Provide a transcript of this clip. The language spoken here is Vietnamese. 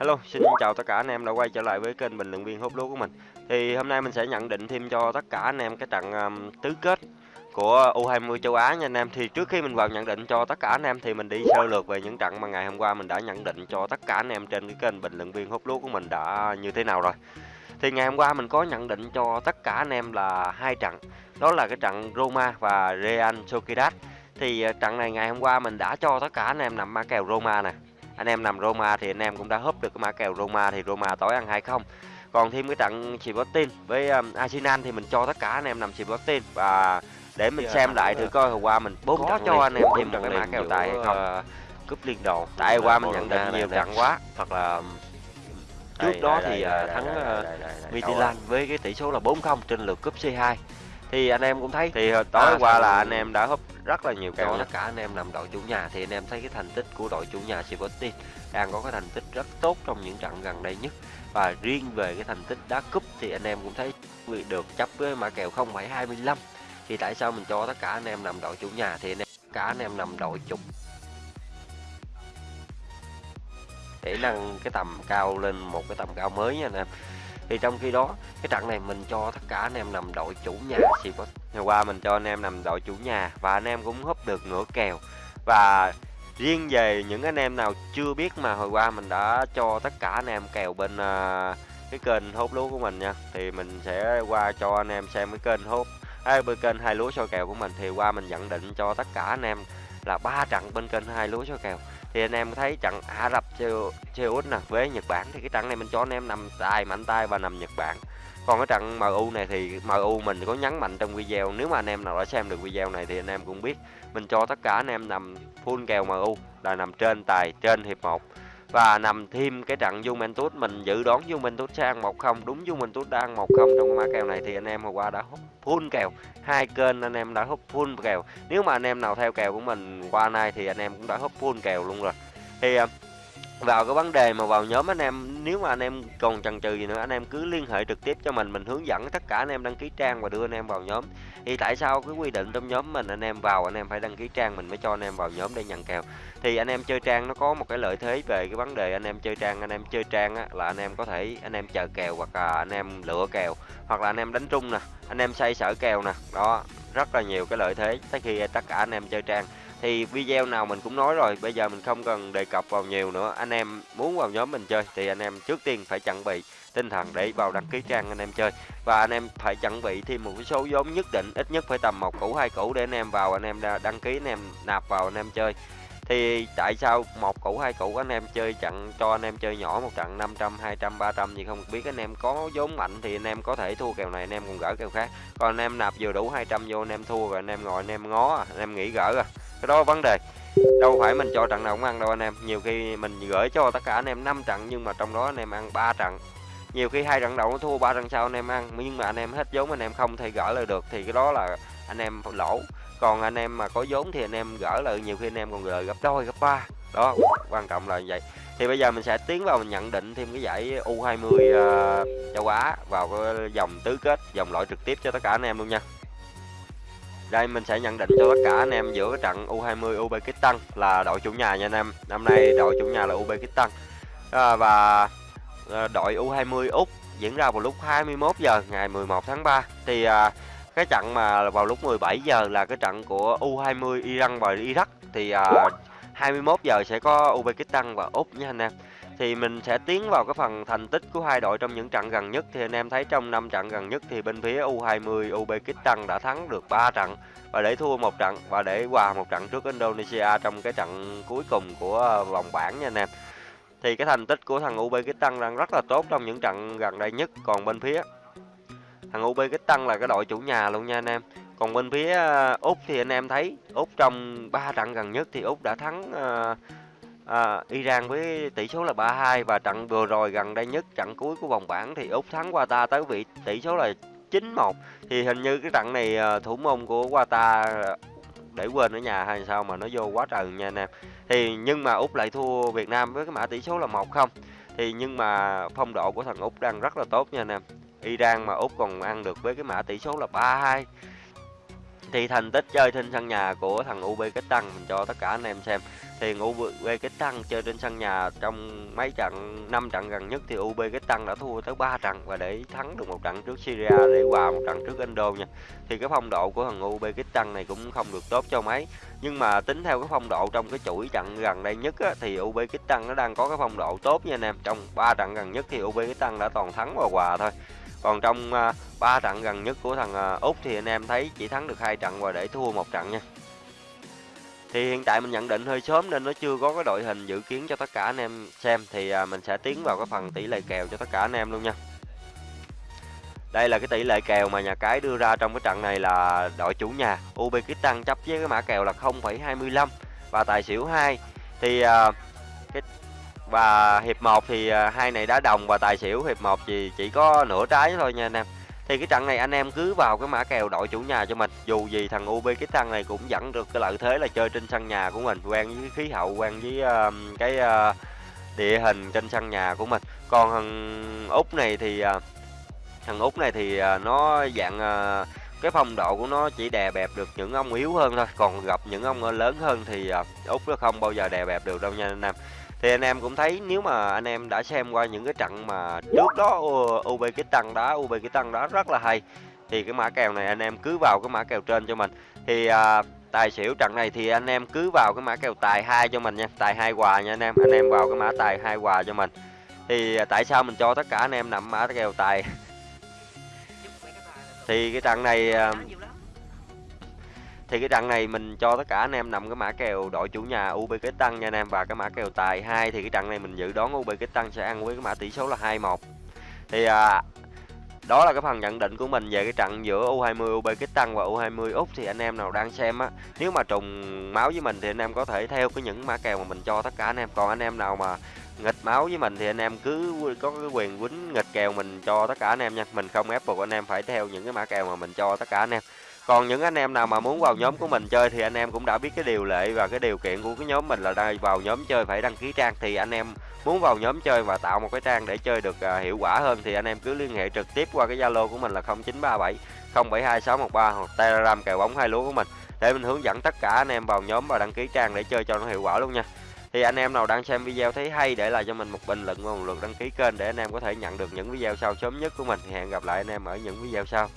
Hello, xin chào tất cả anh em đã quay trở lại với kênh bình luận viên hút lúa của mình. Thì hôm nay mình sẽ nhận định thêm cho tất cả anh em cái trận um, tứ kết của U20 châu Á nha anh em. Thì trước khi mình vào nhận định cho tất cả anh em thì mình đi sơ lược về những trận mà ngày hôm qua mình đã nhận định cho tất cả anh em trên cái kênh bình luận viên hút lúa của mình đã như thế nào rồi. Thì ngày hôm qua mình có nhận định cho tất cả anh em là hai trận. Đó là cái trận Roma và Real Sociedad. Thì ờ, trận này ngày hôm qua mình đã cho tất cả anh em nằm ma kèo Roma nè anh em nằm Roma thì anh em cũng đã húp được cái mã kèo Roma thì Roma tối ăn hay không. Còn thêm cái trận Sporting với um, Arsenal thì mình cho tất cả anh em nằm Sporting và để mình xem lại thử coi hôm qua mình bốn có cho anh em thêm được cái mã kèo tài hay không? cúp liên đồ. Tại qua mình nhận định nhiều trận quá. Hoặc là trước đó thì thắng Midtjylland với cái tỷ số là 4-0 trên lượt cúp C2 thì anh em cũng thấy. Thì tối à, qua là anh em đã húp rất là nhiều kèo tất cả anh em nằm đội chủ nhà thì anh em thấy cái thành tích của đội chủ nhà Sporting đang có cái thành tích rất tốt trong những trận gần đây nhất. Và riêng về cái thành tích đá cúp thì anh em cũng thấy được chấp với mã kèo 0,25 thì tại sao mình cho tất cả anh em nằm đội chủ nhà thì anh em cả anh em nằm đội chủ để nâng cái tầm cao lên một cái tầm cao mới nha anh em thì trong khi đó cái trận này mình cho tất cả anh em nằm đội chủ nhà thì có ngày qua mình cho anh em nằm đội chủ nhà và anh em cũng húp được nửa kèo. Và riêng về những anh em nào chưa biết mà hồi qua mình đã cho tất cả anh em kèo bên uh, cái kênh hốt lúa của mình nha thì mình sẽ qua cho anh em xem cái kênh hốt à, bên kênh hai lúa soi kèo của mình. Thì qua mình nhận định cho tất cả anh em là ba trận bên kênh hai lúa soi kèo thì anh em thấy trận Ả Rập Xê Út nè, với Nhật Bản thì cái trận này mình cho anh em nằm tài, mạnh tay và nằm Nhật Bản. Còn cái trận MU này thì MU mình có nhấn mạnh trong video, nếu mà anh em nào đã xem được video này thì anh em cũng biết, mình cho tất cả anh em nằm full kèo MU là nằm trên tài, trên hiệp 1 và nằm thêm cái trận Juventus mình dự đoán Juventus sẽ ăn 1-0 đúng Juventus đã ăn 1-0 trong cái mã kèo này thì anh em hôm qua đã hút full kèo. Hai kênh anh em đã hút full kèo. Nếu mà anh em nào theo kèo của mình qua nay thì anh em cũng đã hút full kèo luôn rồi. Thì à, vào cái vấn đề mà vào nhóm anh em nếu mà anh em còn chần chừ gì nữa anh em cứ liên hệ trực tiếp cho mình mình hướng dẫn tất cả anh em đăng ký trang và đưa anh em vào nhóm thì tại sao cái quy định trong nhóm mình anh em vào anh em phải đăng ký trang mình mới cho anh em vào nhóm để nhận kèo thì anh em chơi trang nó có một cái lợi thế về cái vấn đề anh em chơi trang anh em chơi trang á, là anh em có thể anh em chờ kèo hoặc là anh em lựa kèo hoặc là anh em đánh trung nè anh em xây sở kèo nè đó rất là nhiều cái lợi thế tới khi tất cả anh em chơi trang thì video nào mình cũng nói rồi bây giờ mình không cần đề cập vào nhiều nữa anh em muốn vào nhóm mình chơi thì anh em trước tiên phải chuẩn bị tinh thần để vào đăng ký trang anh em chơi và anh em phải chuẩn bị thêm một cái số vốn nhất định ít nhất phải tầm một củ hai củ để anh em vào anh em đăng ký anh em nạp vào anh em chơi thì tại sao một củ hai củ anh em chơi trận cho anh em chơi nhỏ một trận 500 200 300 gì không biết anh em có vốn mạnh thì anh em có thể thua kèo này anh em còn gỡ kèo khác còn anh em nạp vừa đủ 200 vô anh em thua rồi anh em ngồi anh em ngó anh em nghĩ gỡ rồi cái đó vấn đề đâu phải mình cho trận nào cũng ăn đâu anh em nhiều khi mình gửi cho tất cả anh em 5 trận nhưng mà trong đó anh em ăn 3 trận nhiều khi hai trận đầu thua ba trận sau anh em ăn nhưng mà anh em hết vốn anh em không thể gỡ lại được thì cái đó là anh em lỗ còn anh em mà có vốn thì anh em gỡ lại nhiều khi anh em còn gỡ gấp đôi gấp ba đó quan trọng là vậy thì bây giờ mình sẽ tiến vào mình nhận định thêm cái giải U20 uh, châu Á vào cái dòng tứ kết dòng loại trực tiếp cho tất cả anh em luôn nha đây mình sẽ nhận định cho tất cả anh em giữa trận U20 Uzbekistan là đội chủ nhà nha anh em. Năm nay đội chủ nhà là Uzbekistan. À, và à, đội U20 Úc diễn ra vào lúc 21 giờ ngày 11 tháng 3 thì à, cái trận mà vào lúc 17 giờ là cái trận của U20 Iran và Iraq thì à, 21 giờ sẽ có Uzbekistan và Úc nha anh em thì mình sẽ tiến vào cái phần thành tích của hai đội trong những trận gần nhất. Thì anh em thấy trong năm trận gần nhất thì bên phía U20 Uzbekistan đã thắng được 3 trận và để thua một trận và để hòa một trận trước Indonesia trong cái trận cuối cùng của ờ, vòng bảng nha anh em. Thì cái thành tích của thằng Uzbekistan đang rất là tốt trong những trận gần đây nhất. Còn bên phía thằng Uzbekistan là cái đội chủ nhà luôn nha anh em. Còn bên phía ờ, Úc thì anh em thấy Úc trong 3 trận gần nhất thì Úc đã thắng uh, à, Iran với tỷ số là 3-2 và trận vừa rồi gần đây nhất trận cuối của vòng bảng thì Úc thắng Qatar tới vị tỷ số là 9-1 thì hình như cái trận này ờ, thủ môn của Qatar ờ, để quên ở nhà hay sao mà nó vô quá trời nha anh em. Thì nhưng mà Úc lại thua Việt Nam với cái mã tỷ số là 1-0 thì nhưng mà phong độ của thằng Úc đang rất là tốt nha anh em. Iran mà Úc còn ăn được với cái mã tỷ số là 3-2 thì thành tích chơi trên sân nhà của thằng UB Kích Tăng mình cho tất cả anh em xem. Thì UB Kích Tăng chơi trên sân nhà trong mấy trận 5 trận gần nhất thì UB Kích Tăng đã thua tới 3 trận và để thắng được một trận trước Syria để hòa một trận trước Indo nha. Thì cái phong độ của thằng UB Kích Tăng này cũng không được tốt cho mấy. Nhưng mà tính theo cái phong độ trong cái chuỗi trận gần đây nhất á, thì Tăng nó đang có cái phong độ tốt nha anh em. Trong 3 trận gần nhất thì UB Kích Tăng đã toàn thắng và hòa thôi. Còn trong à, uh, 3 trận gần nhất của thằng uh, Úc thì anh em thấy chỉ thắng được hai trận và để thua một trận nha. Thì hiện tại mình nhận định hơi sớm nên nó chưa có cái đội hình dự kiến cho tất cả anh em xem thì uh, mình sẽ tiến vào cái phần tỷ lệ kèo cho tất cả anh em luôn nha. Đây là cái tỷ lệ kèo mà nhà cái đưa ra trong cái trận này là đội chủ nhà Uzbekistan chấp với cái mã kèo là 0,25 và tài xỉu 2. Thì uh, cái và hiệp 1 thì à, hai này đá đồng và tài xỉu hiệp 1 thì chỉ có nửa trái thôi nha anh em. Thì cái trận này anh em cứ vào cái mã kèo đội chủ nhà cho mình. Dù gì thằng ub cái thằng này cũng dẫn được cái lợi thế là chơi trên sân nhà của mình, quen với khí hậu, quen với uh, cái uh, địa hình trên sân nhà của mình. Còn thằng Úc này thì uh, thằng Úc này thì uh, nó dạng uh, cái phong độ của nó chỉ đè bẹp được những ông yếu hơn thôi, còn gặp những ông lớn hơn thì uh, Úc nó không bao giờ đè bẹp được đâu nha anh em thì anh em cũng thấy nếu mà anh em đã xem qua những cái trận mà trước đó UB cái tăng đá tăng đá rất là hay thì cái mã kèo này anh em cứ vào cái mã kèo trên cho mình. Thì à, tài xỉu trận này thì anh em cứ vào cái mã kèo tài hai cho mình nha tài hai quà nha anh em anh em vào cái mã tài hai quà cho mình. Thì à, tại sao mình cho tất cả anh em nằm mã kèo tài? Thì cái trận này à, thì cái trận này mình cho tất cả anh em nằm cái mã kèo đội chủ nhà Uzbekistan nha anh em và cái mã kèo tài 2 thì cái trận này mình dự đoán Uzbekistan sẽ ăn với cái mã tỷ số là 2-1. Thì à, đó là cái phần nhận định của mình về cái trận giữa U20 Uzbekistan và U20 Úc thì anh em nào đang xem á, nếu mà trùng máu với mình thì anh em có thể theo cái những mã kèo mà mình cho tất cả anh em. Còn anh em nào mà nghịch máu với mình thì anh em cứ có cái quyền quýnh nghịch kèo mình cho tất cả anh em nha. Mình không ép buộc anh em phải theo những cái mã kèo mà mình cho tất cả anh em. Còn những anh em nào mà muốn vào nhóm của mình chơi thì anh em cũng đã biết cái điều lệ và cái điều kiện của cái nhóm mình là đây vào nhóm chơi phải đăng ký trang thì anh em muốn vào nhóm chơi và tạo một cái trang để chơi được à, hiệu quả hơn thì anh em cứ liên hệ trực tiếp qua cái Zalo của mình là 0937 072613 hoặc Telegram kèo bóng hai lúa của mình để mình hướng dẫn tất cả anh em vào nhóm và đăng ký trang để chơi cho nó hiệu quả luôn nha. Thì anh em nào đang xem video thấy hay để lại cho mình một bình luận và một lượt đăng ký kênh để anh em có thể nhận được những video sau sớm nhất của mình. Thì hẹn gặp lại anh em ở những video sau.